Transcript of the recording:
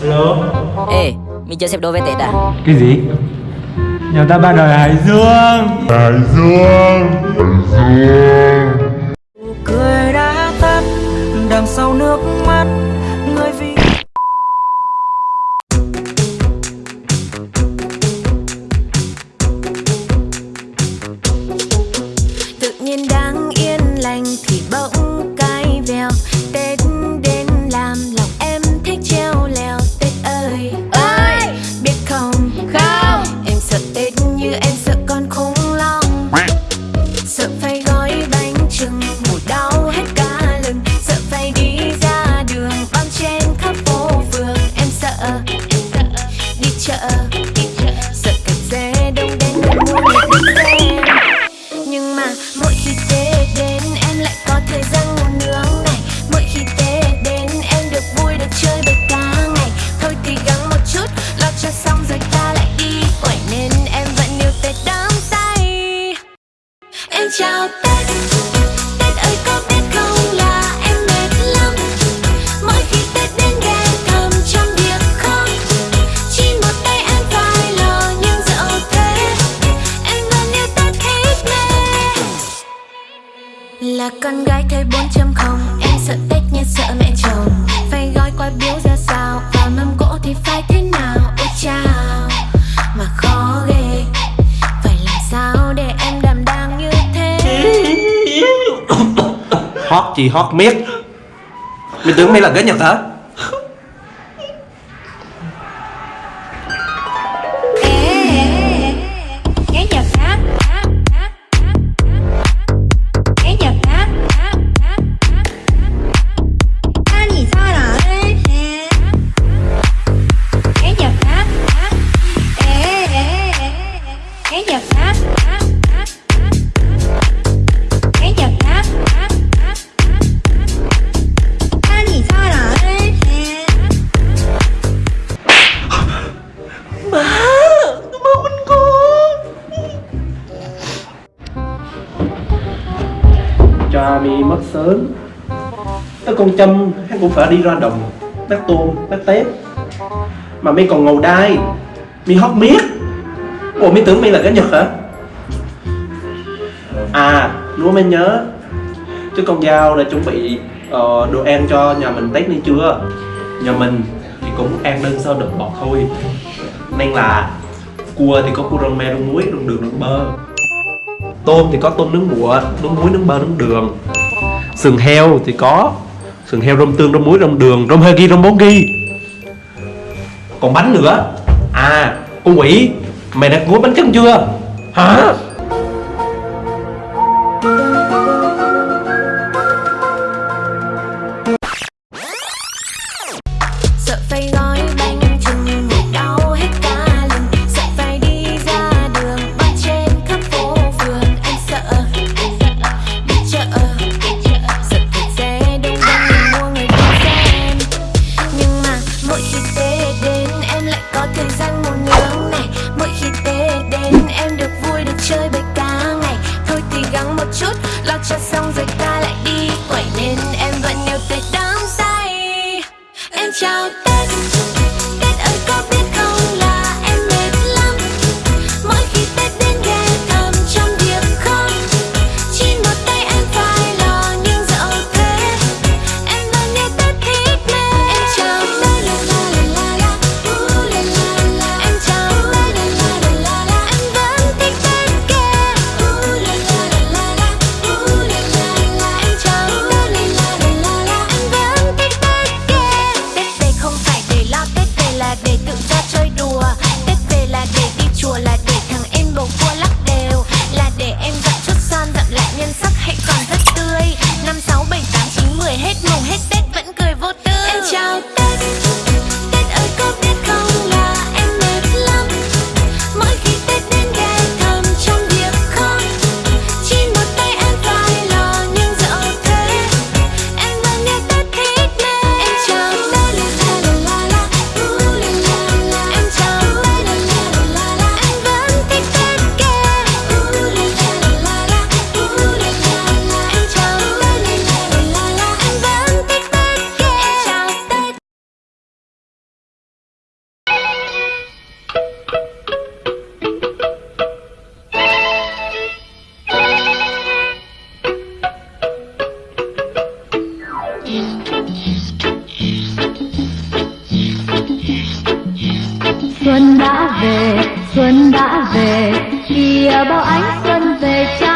Hello Ê, mình chưa xếp đồ về Tết à? Cái gì? Nhà ta ba đời Hải Dương Hải Dương Hải Dương Cười đã tắt Đằng sau nước Là con gái thời 4.0 Em sợ Tết như sợ mẹ chồng. Phải gói quà biếu ra sao? Và mâm cỗ thì phải thế nào? Ôi chao, Mà khó ghê. Phải làm sao để em đảm đang như thế? Hót gì hót miết. Mày tưởng mày là ghế nhật hả? Cha mi mất sớm. Tới con châm hắn cũng phải đi ra đồng Bắt tôm, bắt tép. Mà mi còn ngầu đai Mi hót miết. Ủa mi tưởng mi là cái nhật hả? À lúa mới nhớ. Chứ con dao đã chuẩn bị uh, đồ ăn cho nhà mình Tết đi chưa? Nhà mình thì cũng ăn đơn sơ đậm bọt thôi. Nên là Cua thì có cua rong me, rong muối, rong đường, rong bơ. Tôm thì có tôm nướng bụa, nướng muối, nướng bơ, nướng đường Sườn heo thì có Sườn heo rong tương, rong muối, rong đường, rong hơ ghi, rong bốn ghi Còn bánh nữa À, con quỷ Mày đã gói bánh trưng chưa? Hả? xuân đã về xuân đã về kìa bao ánh xuân về trong